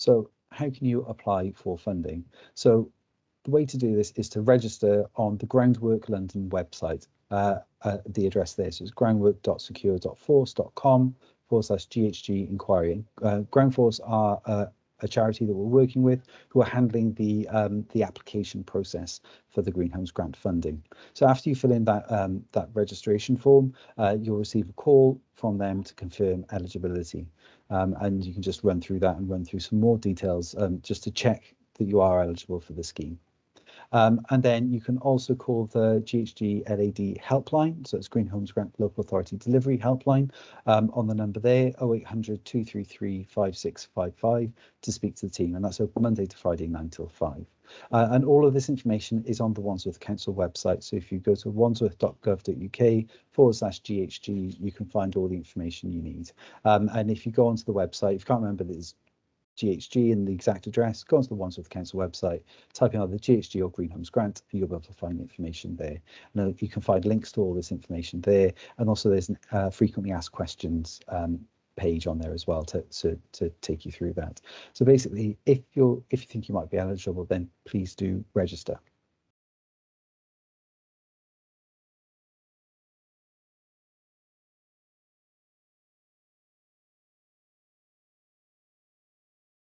So how can you apply for funding? So the way to do this is to register on the Groundwork London website. Uh, uh, the address there so it's groundwork.secure.force.com forward slash GHG inquiry. Uh, Groundforce are uh, a charity that we're working with who are handling the um, the application process for the Green Homes grant funding. So after you fill in that um, that registration form, uh, you'll receive a call from them to confirm eligibility. Um, and you can just run through that and run through some more details um, just to check that you are eligible for the scheme. Um, and then you can also call the GHG LAD helpline, so it's Green Homes Grant Local Authority Delivery helpline um, on the number there, 0800 233 5655 to speak to the team. And that's open Monday to Friday, 9 till 5. Uh, and all of this information is on the Wandsworth Council website. So if you go to wandsworth.gov.uk forward slash GHG, you can find all the information you need. Um, and if you go onto the website, if you can't remember, there's GHG and the exact address, go onto the Wandsworth Council website, type in either GHG or Green Homes Grant, and you'll be able to find the information there. And you can find links to all this information there. And also there's uh, frequently asked questions um, page on there as well to, to, to take you through that. So basically, if you're if you think you might be eligible, then please do register.